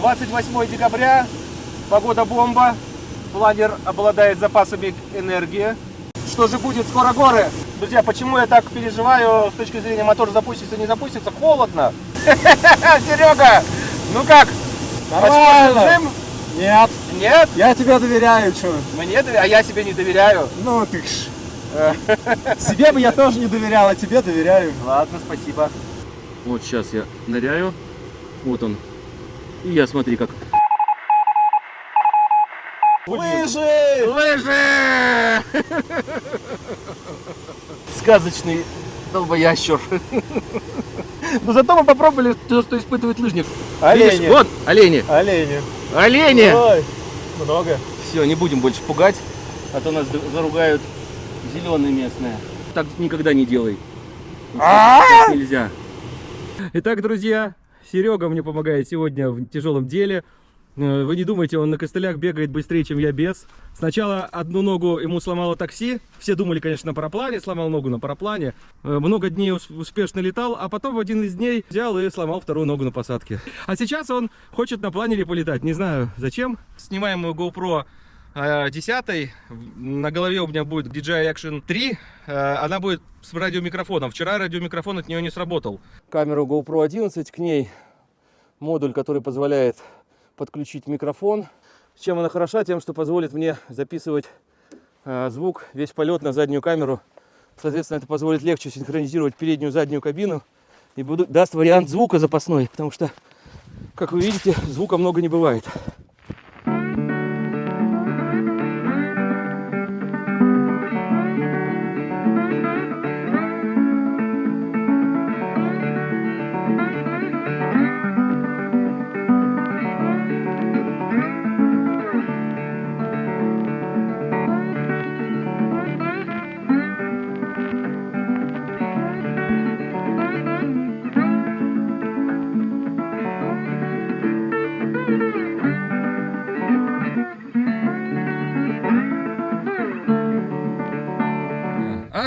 28 декабря, погода бомба, планер обладает запасами энергии. Что же будет, скоро горы? Друзья, почему я так переживаю с точки зрения мотор запустится, не запустится? Холодно. Серега, ну как? Нормально. Нет, Нет? я тебе доверяю, что? Мне доверяю, а я себе не доверяю. Ну ты ж. Себе бы я тоже не доверял, а тебе доверяю. Ладно, спасибо. Вот сейчас я ныряю. Вот он. И я смотри как. Лыжи! Лыжи! Сказочный долбоящер. Но зато мы попробовали то, что испытывает лыжник. Олени. Видишь, вот олени. Олени. Олени! Ой, много. Все, не будем больше пугать, а то нас заругают зеленые местные. Так никогда не делай. Так нельзя. Итак, друзья, Серега мне помогает сегодня в тяжелом деле. Э, Вы не думайте, он на костылях бегает быстрее, чем я без. Сначала одну ногу ему сломало такси. Все думали, конечно, на параплане. Сломал ногу на параплане. Э, Много дней ус- успешно летал, а потом в один из дней взял и сломал вторую ногу на посадке. А сейчас он хочет на планере полетать. Не знаю зачем. Снимаем GoPro 10. На голове у меня будет DJI Action 3. Э, Она будет с радиомикрофоном. Вчера радиомикрофон от нее не сработал. камеру GoPro 11, к ней модуль, который позволяет подключить микрофон. Чем она хороша? Тем, что позволит мне записывать э, звук, весь полет на заднюю камеру. Соответственно, это позволит легче синхронизировать переднюю и заднюю кабину и даст вариант звука запасной, потому что, как вы видите, звука много не бывает.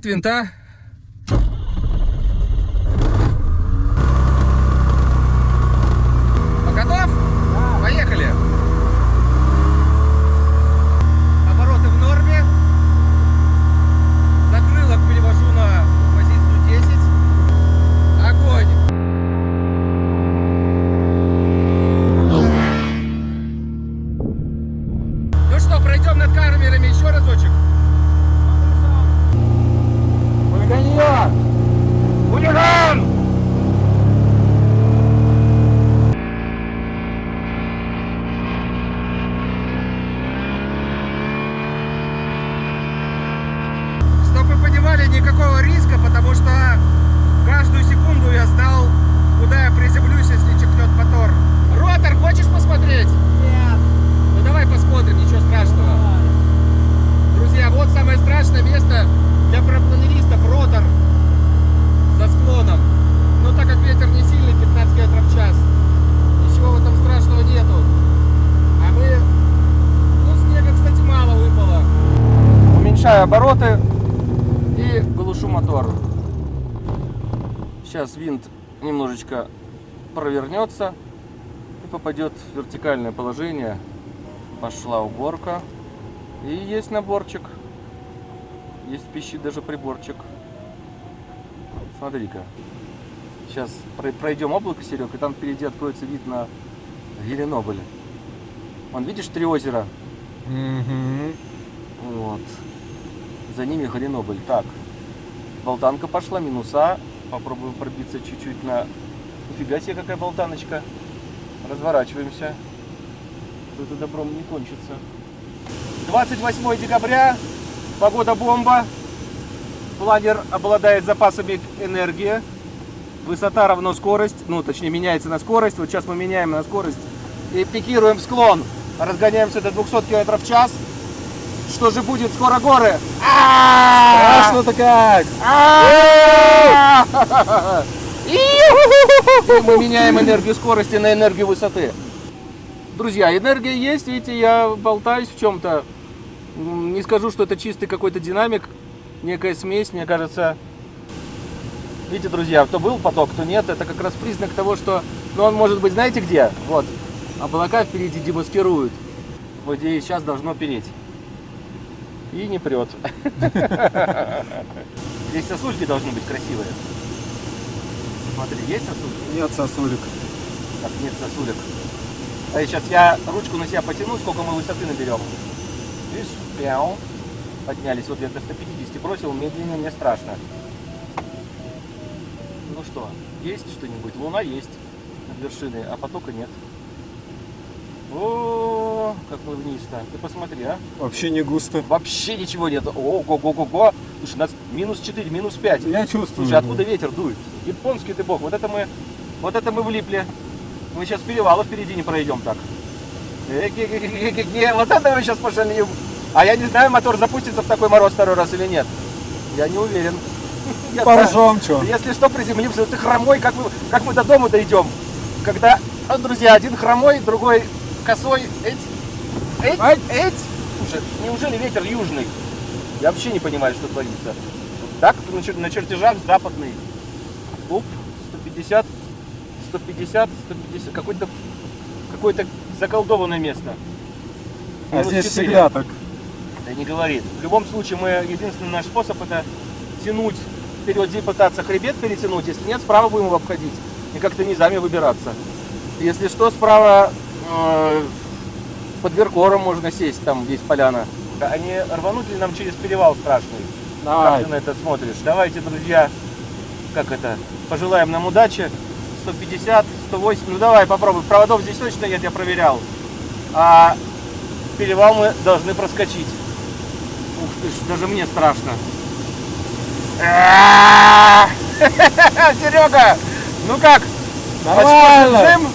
От винта. Готов? Поехали. Обороты в норме. Закрылок перевожу на позицию 10. Огонь. Ну что, пройдем над камерами еще разочек? 跟医院。胡先生。Уменьшаю обороты и глушу мотор. Сейчас винт немножечко провернется и попадет в вертикальное положение. Пошла уборка. И есть наборчик. Есть пищит даже приборчик. Смотри-ка. Сейчас пройдем облако, Серег, и там впереди откроется вид на Еленобль. Вон, видишь три озера? Вот. За ними Гренобль. Так. Болтанка пошла, минуса. Попробуем пробиться чуть-чуть на... Нифига себе, какая болтаночка. Разворачиваемся. Тут это добром не кончится. 28 декабря. Погода бомба. Планер обладает запасами энергии. Высота равно скорость. Ну, точнее, меняется на скорость. Вот сейчас мы меняем на скорость. И пикируем склон. Разгоняемся до 200 км в час. Что же будет? Скоро горы. А! Страшно-то как! А! И мы меняем энергию скорости на энергию высоты. Друзья, энергия есть, видите, я болтаюсь в чем-то. Не скажу, что это чистый какой-то динамик, некая смесь, мне кажется. Видите, друзья, то был поток, то нет. Это как раз признак того, что... Ну, он может быть, знаете где? Вот. Облака впереди демаскируют. Вот здесь сейчас должно переть. И не прет. Здесь сосульки должны быть красивые. Смотри, есть сосульки? Нет, сосулек. Так, нет сосулек. А сейчас я ручку на себя потяну, сколько мы высоты наберем. Видишь? Пяу. Поднялись. Вот я до 150 бросил, медленнее мне страшно. Ну что, есть что-нибудь? Луна есть над вершиной, а потока нет. О, как мы вниз-то. Ты посмотри, а. Вообще не густо. Вообще ничего нет. О, го го го го Слушай, у нас минус 4, минус 5. Я чувствую. Слушай, откуда ветер дует? Японский ты бог. Вот это мы, вот это мы влипли. Мы сейчас перевала впереди не пройдем так. Вот это мы сейчас пошалим. А я не знаю, мотор запустится в такой мороз второй раз или нет. Я не уверен. Поржем, что? Если что, приземлимся. Ты хромой, как мы, как мы до дома дойдем? Когда, а, друзья, один хромой, другой косой. Эть, эть, Ать. эть. Слушай, неужели ветер южный? Я вообще не понимаю, что творится. Так, на чер- на чертежах западный. Оп, 150, 150, 150. Какое-то какое-то заколдованное место. А Минус здесь 4. всегда так. Да не говорит. В любом случае, мы единственный наш способ это тянуть вперед здесь пытаться хребет перетянуть. Если нет, справа будем его обходить. И как-то низами выбираться. Если что, справа под Веркором можно сесть, там есть поляна. А не рвануть ли нам через перевал страшный? Как Давай. ты на это смотришь? Давайте, друзья, как это, пожелаем нам удачи. 150, 180, ну давай попробуй. Проводов здесь точно нет, я проверял. А перевал мы должны проскочить. Ух ты ж, даже мне страшно. Серега, ну как? Нормально.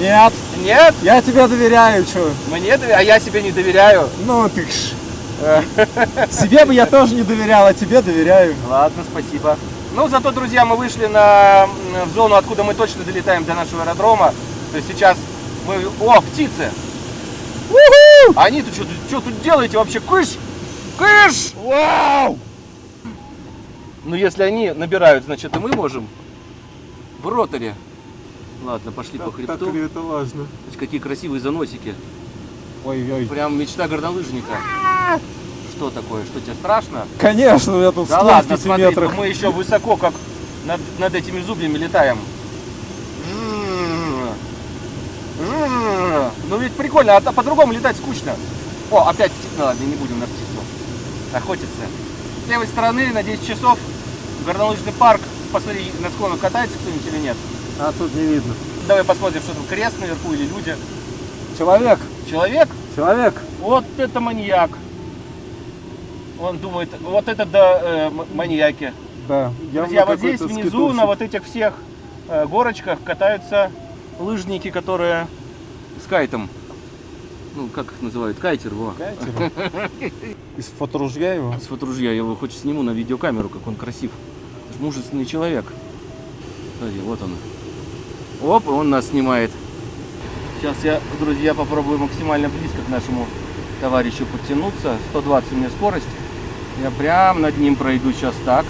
Нет. Нет? Я тебе доверяю, что? Мне, доверя- а я себе не доверяю. Ну ты ж. Себе бы я тоже не доверял, а тебе доверяю. Ладно, спасибо. Ну, зато, друзья, мы вышли на, в зону, откуда мы точно долетаем до нашего аэродрома. То есть сейчас мы... О, птицы! А Они-то что, что тут делаете вообще? Кыш! Кыш! Вау! Ну, если они набирают, значит, и мы можем. В роторе. Ладно, пошли по хребту. это важно? Есть какие красивые заносики. Ой-ой. Прям мечта горнолыжника. Что такое? Что тебе страшно? Конечно, я тут Да ладно, смотри, метрах. мы еще высоко, как над, над этими зубьями летаем. Ну ведь прикольно, а по-другому летать скучно. О, опять птица. Ну ладно, не будем на птицу охотиться. С левой стороны на 10 часов горнолыжный парк. Посмотри, на склонах катается кто-нибудь или нет. А тут не видно. Давай посмотрим, что там крест наверху или люди. Человек, Человек? человек. Вот это маньяк. Он думает, вот это да, э, маньяки. Да. Друзья, вот здесь внизу скитушек. на вот этих всех э, горочках катаются лыжники, которые с кайтом. Ну, как их называют? Кайтер, во. Катер. Из фоторужья его. С фоторужья я его хоть сниму на видеокамеру, как он красив. Мужественный человек. Смотри, вот он. Оп, и он нас снимает. Сейчас я, друзья, попробую максимально близко к нашему товарищу подтянуться. 120 у меня скорость. Я прям над ним пройду сейчас так.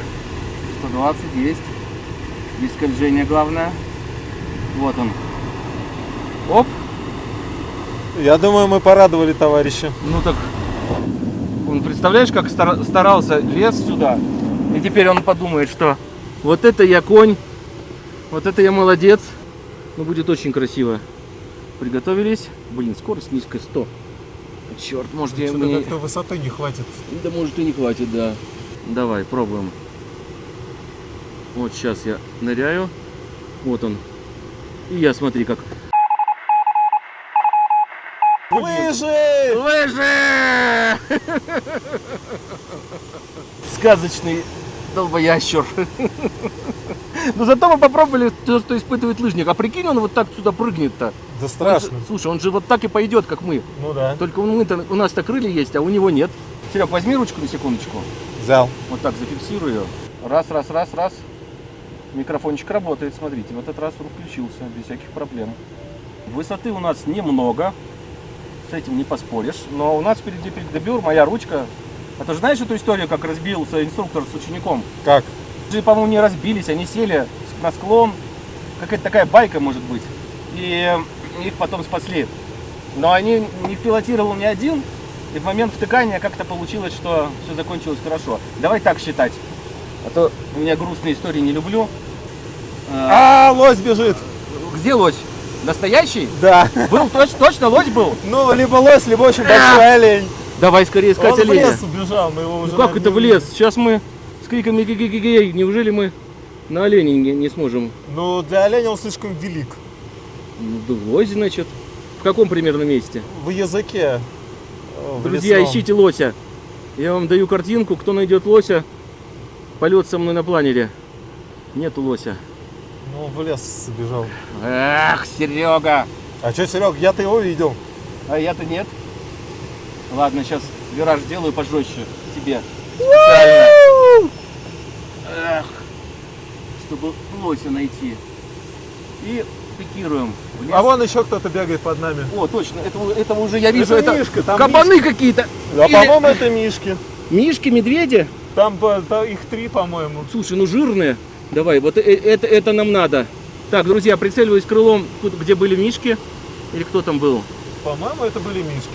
120 есть. Без скольжения главное. Вот он. Оп. Я думаю, мы порадовали товарища. Ну так, он представляешь, как стара- старался, лез сюда. И теперь он подумает, что вот это я конь, вот это я молодец. Ну будет очень красиво. Приготовились. Блин, скорость низкая 100. Черт, может я мне... высоты не хватит. Да может и не хватит, да. Давай, пробуем. Вот сейчас я ныряю. Вот он. И я смотри как. Лыжи! Лыжи! Сказочный долбоящер. Но зато мы попробовали то, что испытывает лыжник. А прикинь, он вот так сюда прыгнет-то. Да Он страшно. же- слушай, он же вот так и пойдет, как мы. Ну да. Только мы у нас-то крылья есть, а у него нет. Серег, возьми ручку на секундочку. Взял. Вот так зафиксирую ее. Раз, раз, раз, раз. Микрофончик работает, смотрите. В этот раз он включился без всяких проблем. Высоты у нас немного. С этим не поспоришь. Но у нас впереди передобюр, моя ручка. А ты же знаешь эту историю, как разбился инструктор с учеником? Как? Же, по-моему, не разбились, они сели на склон. Какая-то такая байка может быть. И их потом спасли. Но они не пилотировал ни один, и в момент втыкания как-то получилось, что все закончилось хорошо. Давай так считать. А то у меня грустные истории не люблю. А, А, лось бежит. Где лось? Настоящий? Да. Был точно, точно лось был? Ну, либо лось, либо очень большой олень. Давай скорее искать Он в оленя. лес убежал, мы его уже... Ну как это в лес? Сейчас мы криками гей Неужели мы на оленя не, не сможем? Ну, для оленя он слишком велик. Ну, лось, значит. В каком примерно месте? В языке. э, в Друзья, лесном. ищите лося. Я вам даю картинку. Кто найдет лося, полет со мной на планере. Нету лося. Ну, в лес сбежал. Эх, Серега! А что, Серег, я-то его видел. А я-то нет. Ладно, сейчас вираж сделаю пожестче тебе. Специально. Эх, чтобы лося найти. И пикируем. А вон еще кто-то бегает под нами. О, точно, этого, этого уже я вижу. Это Это, Мишка, там кабаны какие-то. А Или- по-моему, это мишки. Мишки, медведи. Там по- та- их три, по-моему. Слушай, ну жирные. Давай, вот э- это, это нам надо. Так, друзья, прицеливаюсь крылом, где были мишки. Или кто там был? По-моему, это были мишки.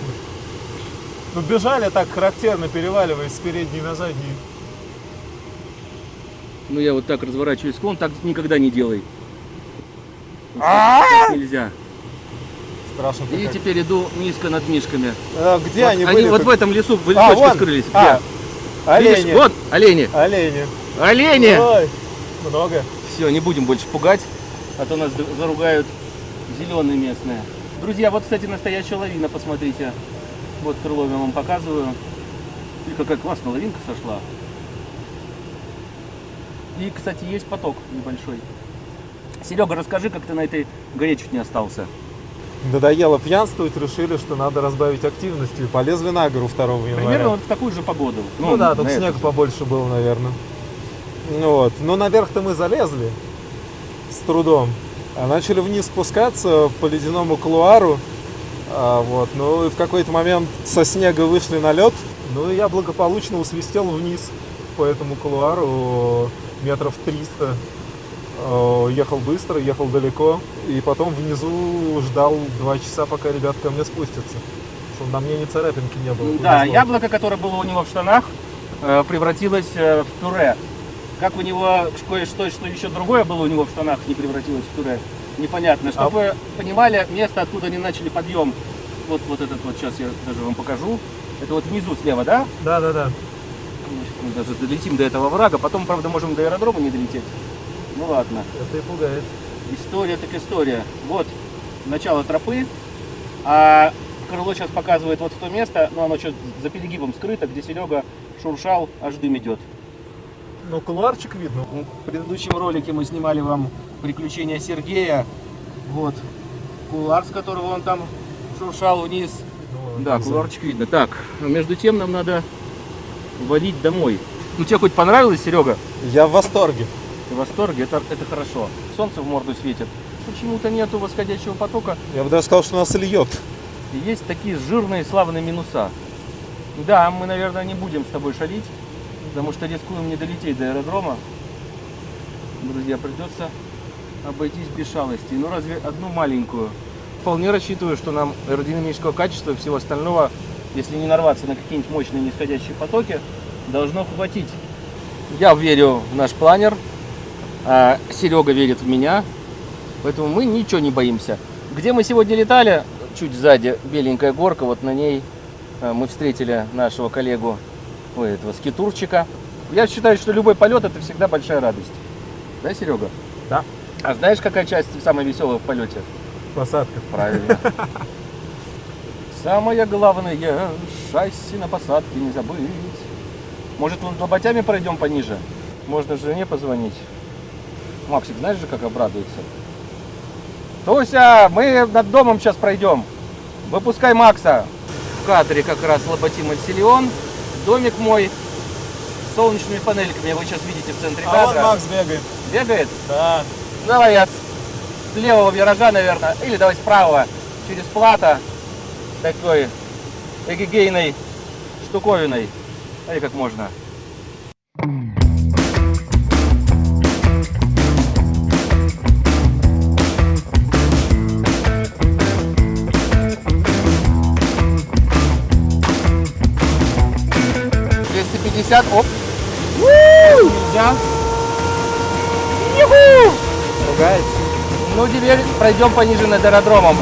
Ну, бежали так характерно, переваливаясь с передней на заднюю. Ну я вот так разворачиваюсь склон, так никогда не делай. Так нельзя. Страшно И теперь иду низко над мишками. А, где Вот они, они были? вот как- в этом лесу в А, лесочке скрылись. А, Где? олени. Вот олени. Олени. Олени! Ой, много. Все, не будем больше пугать, а то нас за- заругают зеленые местные. Друзья, вот, кстати, настоящая лавина, посмотрите. Вот крыло я вам показываю. И какая классная лавинка сошла. И, кстати, есть поток небольшой. Серега, расскажи, как ты на этой горе чуть не остался. Надоело пьянствовать, решили, что надо разбавить активности. и Полезли на гору 2 января. Примерно вот в такую же погоду. Ну, да, тут снег эту. побольше был, наверное. Ну вот. Но наверх-то мы залезли с трудом. А начали вниз спускаться по ледяному кулуару. А, вот. Ну и в какой-то момент со снега вышли на лед. Ну и я благополучно усвистел вниз по этому кулуару метров 300. Э, Ехал быстро, ехал далеко. И потом внизу ждал два часа, пока ребят ко мне спустятся. Чтобы на мне ни царапинки не было. Да, повезло. яблоко, которое было у него в штанах, э, превратилось э, в пюре. Как у него кое-что, что еще другое было у него в штанах, не превратилось в пюре, непонятно. Чтобы вы понимали, место, откуда они начали подъем, вот, вот этот вот, сейчас я даже вам покажу. Это вот внизу слева, да? Да, да, да. Ну, мы даже долетим до этого врага, потом, правда, можем до аэродрома не долететь. Ну ладно. Это и пугает. История так история. Вот начало тропы, а крыло сейчас показывает вот в то место, но оно что за перегибом скрыто, где Серега шуршал, аж дым идет. Ну, кулуарчик видно. В предыдущем ролике мы снимали вам приключения Сергея. Вот. Кулар, с которого он там шуршал вниз. Да, куларчик видно. Так, между тем нам надо валить домой. Ну тебе хоть понравилось, Серега? Я в восторге. Ты в восторге? Это, это хорошо. Солнце в морду светит. Почему-то нету восходящего потока. Я бы даже сказал, что нас льет. И есть такие жирные славные минуса. Да, мы, наверное, не будем с тобой шалить, потому что рискуем не долететь до аэродрома. Друзья, придется обойтись без шалостей. Ну, разве одну маленькую. Вполне рассчитываю, что нам аэродинамического качества и всего остального, если не нарваться на какие-нибудь мощные нисходящие потоки, должно хватить. Я верю в наш планер, а Серега верит в меня, поэтому мы ничего не боимся. Где мы сегодня летали? Чуть сзади беленькая горка, вот на ней э, мы встретили нашего коллегу, ой, этого скитурчика. Я считаю, что любой полет это всегда большая радость. Да, Серега? Да. А знаешь, какая часть самая веселая в полете? Посадка. Правильно. Самое главное, шасси на посадке не забыть. Может, лоботями пройдем пониже? Можно жене позвонить. Максик, знаешь же, как обрадуется? Туся, мы над домом сейчас пройдем. Выпускай Макса. В кадре как раз лоботим Альсилион. Домик мой с солнечными панельками. Вы сейчас видите в центре А кадра. Макс бегает. Бегает? Да. Давай я с левого виража, наверное, или давай с правого, через плата, такой эгегейной штуковиной. А Смотри, как можно. Пятьдесят, оп. Нельзя. Ругается. Ну, теперь пройдем пониже над аэродромом.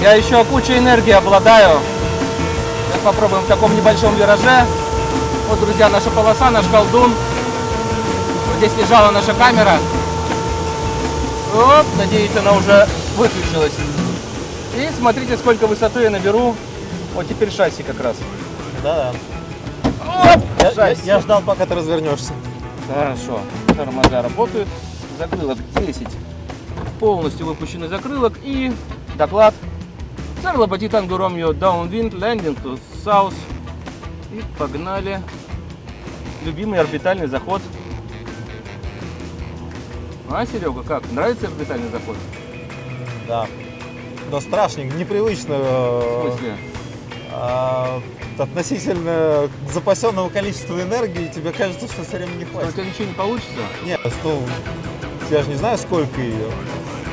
Я еще кучей энергии обладаю. Сейчас попробуем в таком небольшом вираже. Вот, друзья, наша полоса, наш колдун. Вот здесь лежала наша камера. Оп, надеюсь, она уже выключилась. И смотрите, сколько высоты я наберу. Вот теперь шасси как раз. Да, Оп, да. Я, шасси. я ждал, пока ты развернешься. Хорошо. Тормоза работают. Закрылок 10. Полностью выпущенный закрылок. И доклад. Сэр Лободи Танго Ромео Downwind Landing to South. И погнали. Любимый орбитальный заход. А, Серега, как? Нравится орбитальный заход? Да. Но страшненько, непривычно. В э, смысле? а, относительно запасенного количества энергии тебе кажется, что все время не У хватит. тебя ничего не получится? Нет, ну, я же не знаю, сколько ее.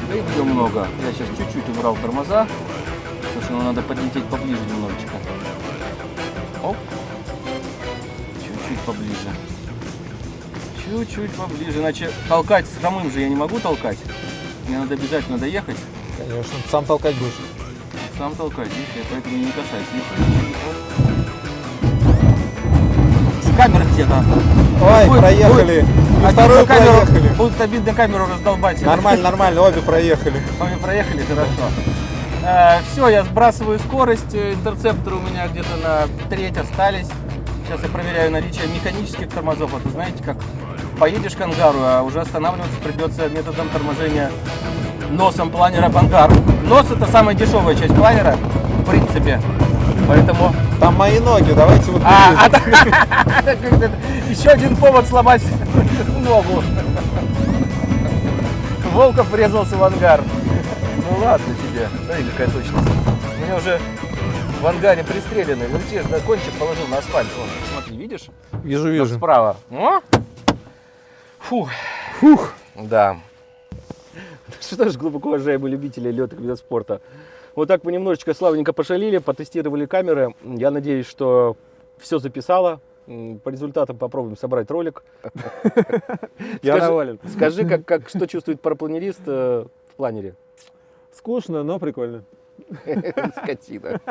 Да ее много. Я сейчас чуть-чуть убрал тормоза. Ну, надо подлететь поближе немножечко. Оп. Чуть-чуть поближе. Чуть-чуть поближе. Иначе толкать с хромым же я не могу толкать. Мне надо обязательно доехать. Конечно, сам толкать будешь. Сам толкать, видишь, я поэтому не касаюсь. Оп. С камеры где-то. Ой, Будет- проехали. И Обидно вторую камеру, проехали. Будет обидно камеру раздолбать. Нормально, нормально, обе проехали. Мы проехали хорошо. Все, я сбрасываю скорость. Э, Интерцепторы у меня где-то на треть остались. Сейчас я проверяю наличие механических тормозов. Вот вы знаете, как поедешь к ангару, а уже останавливаться придется методом торможения носом планера в ангар. Нос это самая дешевая часть планера, в принципе. Поэтому Там мои ноги, давайте вот а, а еще один повод сломать ногу. Волков врезался в ангар. Ну ладно тебе. Смотри, какая точность. У меня уже в ангаре пристреленный. Ну те же на кончик положил на асфальт. Вон, смотри, видишь? Вижу, Там вижу. Справа. О! Фух. Фух. Да. Что ж, глубоко уважаемые любители летных видов спорта. Вот так мы немножечко славненько пошалили, потестировали камеры. Я надеюсь, что все записало. По результатам попробуем собрать ролик. Я доволен. Скажи, как, как, что чувствует парапланерист э, в планере? Скучно, но прикольно. Скотина.